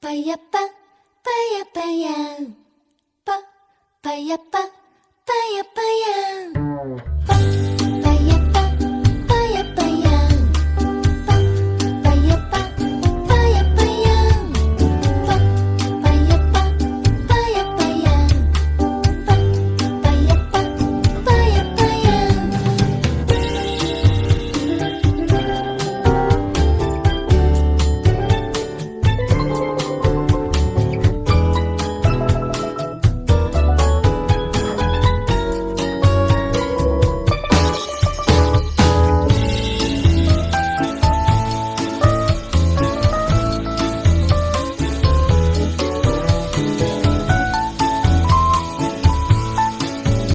巴呀巴，巴呀巴呀，巴巴呀巴，巴，